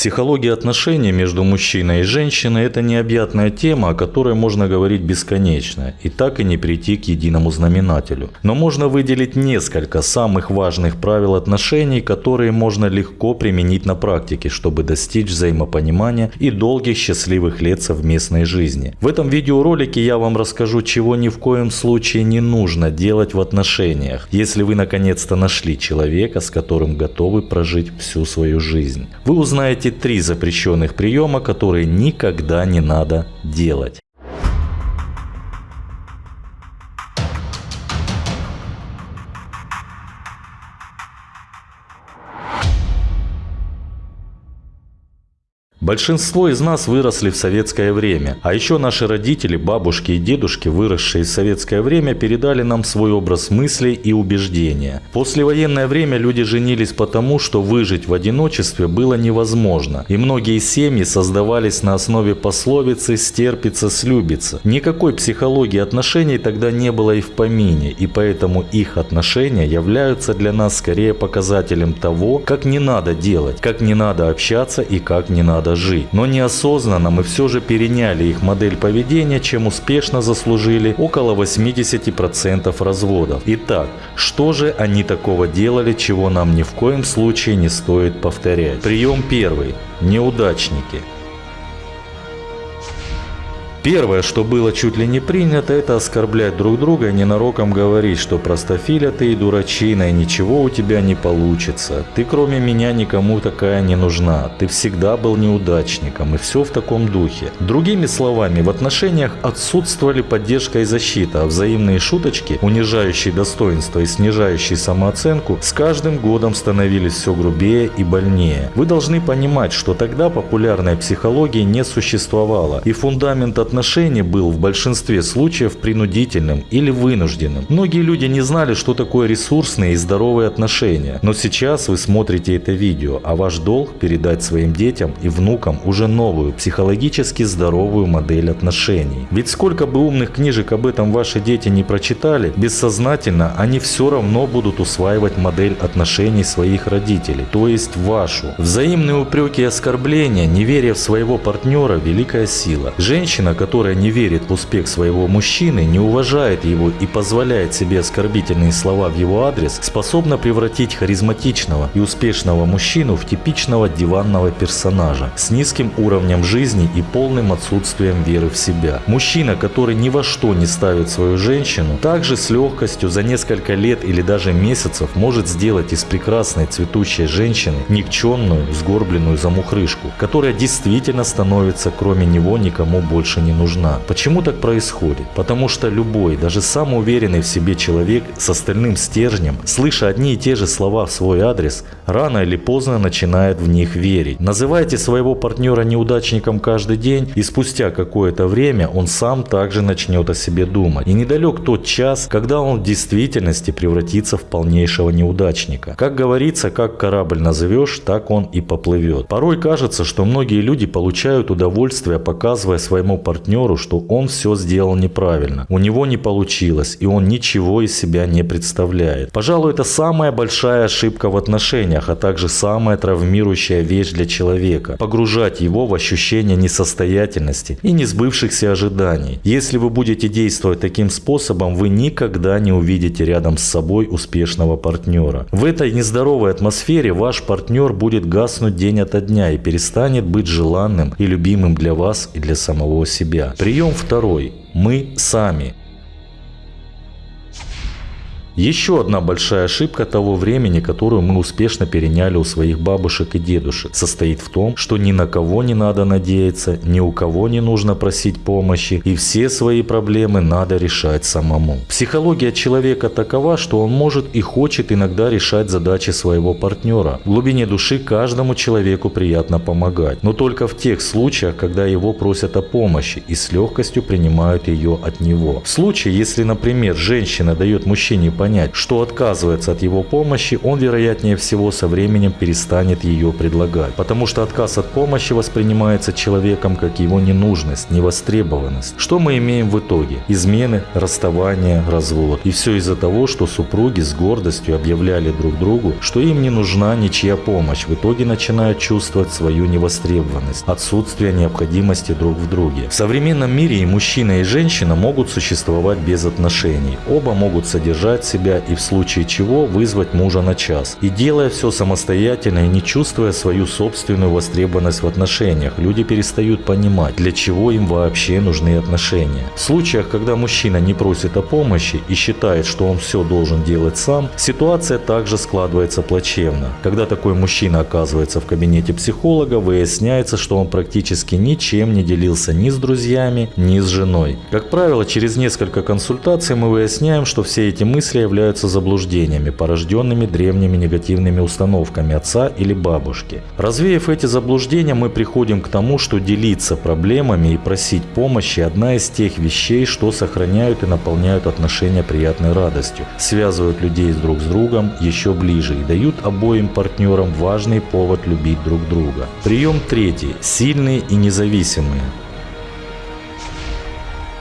Психология отношений между мужчиной и женщиной – это необъятная тема, о которой можно говорить бесконечно, и так и не прийти к единому знаменателю. Но можно выделить несколько самых важных правил отношений, которые можно легко применить на практике, чтобы достичь взаимопонимания и долгих счастливых лет совместной жизни. В этом видеоролике я вам расскажу, чего ни в коем случае не нужно делать в отношениях, если вы наконец-то нашли человека, с которым готовы прожить всю свою жизнь. Вы узнаете три запрещенных приема, которые никогда не надо делать. Большинство из нас выросли в советское время, а еще наши родители, бабушки и дедушки, выросшие в советское время, передали нам свой образ мыслей и убеждения. Послевоенное время люди женились потому, что выжить в одиночестве было невозможно, и многие семьи создавались на основе пословицы «стерпится, слюбится». Никакой психологии отношений тогда не было и в помине, и поэтому их отношения являются для нас скорее показателем того, как не надо делать, как не надо общаться и как не надо жить. Но неосознанно мы все же переняли их модель поведения, чем успешно заслужили около 80% разводов. Итак, что же они такого делали, чего нам ни в коем случае не стоит повторять? Прием первый. Неудачники. Первое, что было чуть ли не принято, это оскорблять друг друга и ненароком говорить, что простофиля ты и дурачина, и ничего у тебя не получится. Ты кроме меня никому такая не нужна. Ты всегда был неудачником, и все в таком духе. Другими словами, в отношениях отсутствовали поддержка и защита, а взаимные шуточки, унижающие достоинство и снижающие самооценку, с каждым годом становились все грубее и больнее. Вы должны понимать, что тогда популярной психологии не существовало, и фундамент от отношений был в большинстве случаев принудительным или вынужденным. Многие люди не знали, что такое ресурсные и здоровые отношения. Но сейчас вы смотрите это видео, а ваш долг передать своим детям и внукам уже новую, психологически здоровую модель отношений. Ведь сколько бы умных книжек об этом ваши дети не прочитали, бессознательно они все равно будут усваивать модель отношений своих родителей, то есть вашу. Взаимные упреки и оскорбления, неверие в своего партнера – великая сила. Женщина, которая не верит в успех своего мужчины, не уважает его и позволяет себе оскорбительные слова в его адрес, способна превратить харизматичного и успешного мужчину в типичного диванного персонажа с низким уровнем жизни и полным отсутствием веры в себя. Мужчина, который ни во что не ставит свою женщину, также с легкостью за несколько лет или даже месяцев может сделать из прекрасной цветущей женщины никчемную, сгорбленную замухрышку, которая действительно становится кроме него никому больше не не нужна. Почему так происходит? Потому что любой, даже самый уверенный в себе человек с остальным стержнем, слыша одни и те же слова в свой адрес, рано или поздно начинает в них верить. Называйте своего партнера неудачником каждый день, и спустя какое-то время он сам также начнет о себе думать. И недалек тот час, когда он в действительности превратится в полнейшего неудачника. Как говорится, как корабль назовешь, так он и поплывет. Порой кажется, что многие люди получают удовольствие, показывая своему партнеру партнеру, что он все сделал неправильно, у него не получилось и он ничего из себя не представляет. Пожалуй, это самая большая ошибка в отношениях, а также самая травмирующая вещь для человека. Погружать его в ощущение несостоятельности и несбывшихся ожиданий. Если вы будете действовать таким способом, вы никогда не увидите рядом с собой успешного партнера. В этой нездоровой атмосфере ваш партнер будет гаснуть день ото дня и перестанет быть желанным и любимым для вас и для самого себя себя. Прием второй. Мы сами. Еще одна большая ошибка того времени, которую мы успешно переняли у своих бабушек и дедушек, состоит в том, что ни на кого не надо надеяться, ни у кого не нужно просить помощи, и все свои проблемы надо решать самому. Психология человека такова, что он может и хочет иногда решать задачи своего партнера. В глубине души каждому человеку приятно помогать, но только в тех случаях, когда его просят о помощи и с легкостью принимают ее от него. В случае, если, например, женщина дает мужчине понять, что отказывается от его помощи, он вероятнее всего со временем перестанет ее предлагать. Потому что отказ от помощи воспринимается человеком как его ненужность, невостребованность. Что мы имеем в итоге? Измены, расставание, развод. И все из-за того, что супруги с гордостью объявляли друг другу, что им не нужна ничья помощь. В итоге начинают чувствовать свою невостребованность, отсутствие необходимости друг в друге. В современном мире и мужчина, и женщина могут существовать без отношений. Оба могут содержать себя и в случае чего вызвать мужа на час. И делая все самостоятельно и не чувствуя свою собственную востребованность в отношениях, люди перестают понимать, для чего им вообще нужны отношения. В случаях, когда мужчина не просит о помощи и считает, что он все должен делать сам, ситуация также складывается плачевно. Когда такой мужчина оказывается в кабинете психолога, выясняется, что он практически ничем не делился ни с друзьями, ни с женой. Как правило, через несколько консультаций мы выясняем, что все эти мысли являются заблуждениями, порожденными древними негативными установками отца или бабушки. Развеяв эти заблуждения, мы приходим к тому, что делиться проблемами и просить помощи – одна из тех вещей, что сохраняют и наполняют отношения приятной радостью, связывают людей друг с другом еще ближе и дают обоим партнерам важный повод любить друг друга. Прием третий. Сильные и независимые.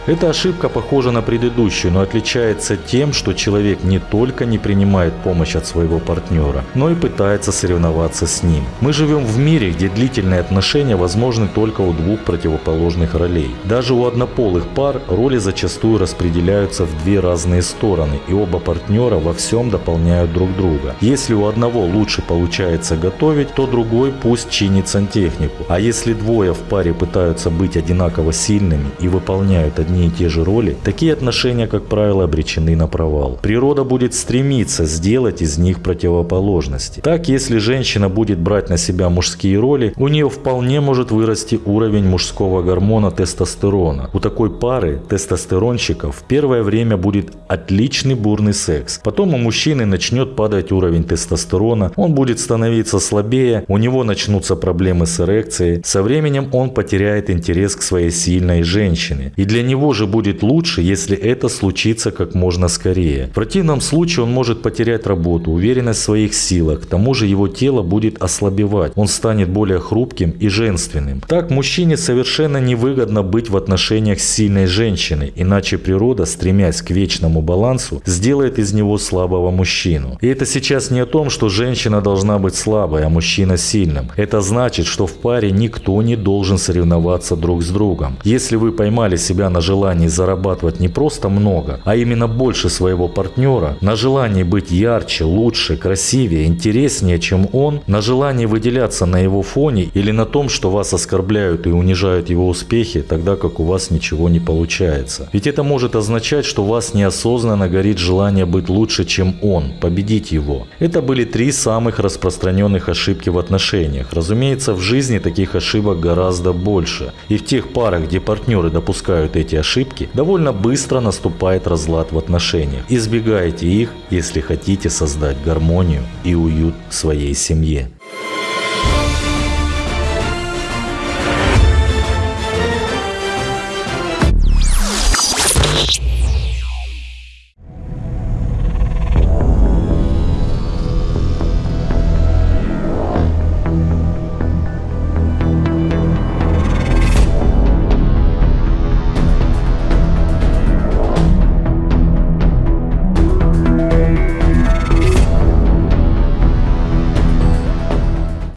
Эта ошибка похожа на предыдущую, но отличается тем, что человек не только не принимает помощь от своего партнера, но и пытается соревноваться с ним. Мы живем в мире, где длительные отношения возможны только у двух противоположных ролей. Даже у однополых пар роли зачастую распределяются в две разные стороны, и оба партнера во всем дополняют друг друга. Если у одного лучше получается готовить, то другой пусть чинит сантехнику. А если двое в паре пытаются быть одинаково сильными и выполняют одни одни и те же роли, такие отношения, как правило, обречены на провал. Природа будет стремиться сделать из них противоположности. Так, если женщина будет брать на себя мужские роли, у нее вполне может вырасти уровень мужского гормона тестостерона. У такой пары тестостеронщиков в первое время будет отличный бурный секс. Потом у мужчины начнет падать уровень тестостерона, он будет становиться слабее, у него начнутся проблемы с эрекцией. Со временем он потеряет интерес к своей сильной женщине. И для него же будет лучше, если это случится как можно скорее. В противном случае он может потерять работу, уверенность в своих силах, к тому же его тело будет ослабевать, он станет более хрупким и женственным. Так мужчине совершенно невыгодно быть в отношениях с сильной женщиной, иначе природа, стремясь к вечному балансу, сделает из него слабого мужчину. И это сейчас не о том, что женщина должна быть слабой, а мужчина сильным. Это значит, что в паре никто не должен соревноваться друг с другом. Если вы поймали себя на желании желании зарабатывать не просто много, а именно больше своего партнера, на желании быть ярче, лучше, красивее, интереснее, чем он, на желании выделяться на его фоне или на том, что вас оскорбляют и унижают его успехи, тогда как у вас ничего не получается. Ведь это может означать, что у вас неосознанно горит желание быть лучше, чем он, победить его. Это были три самых распространенных ошибки в отношениях. Разумеется, в жизни таких ошибок гораздо больше. И в тех парах, где партнеры допускают эти ошибки, довольно быстро наступает разлад в отношениях. Избегайте их, если хотите создать гармонию и уют в своей семье.